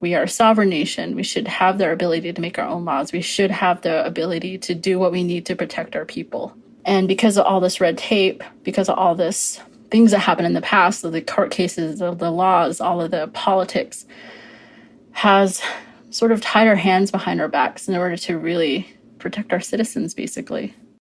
we are a sovereign nation. We should have the ability to make our own laws. We should have the ability to do what we need to protect our people. And because of all this red tape, because of all this things that happened in the past, the court cases, the, the laws, all of the politics, has sort of tied our hands behind our backs in order to really protect our citizens, basically.